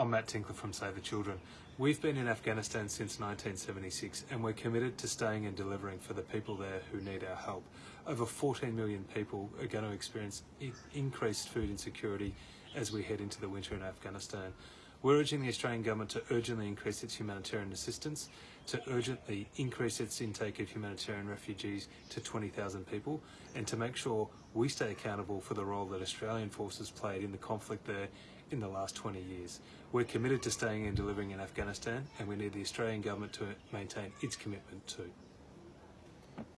I'm Matt Tinkler from Save the Children. We've been in Afghanistan since 1976 and we're committed to staying and delivering for the people there who need our help. Over 14 million people are going to experience increased food insecurity as we head into the winter in Afghanistan. We're urging the Australian Government to urgently increase its humanitarian assistance, to urgently increase its intake of humanitarian refugees to 20,000 people, and to make sure we stay accountable for the role that Australian forces played in the conflict there in the last 20 years. We're committed to staying and delivering in Afghanistan, and we need the Australian Government to maintain its commitment too.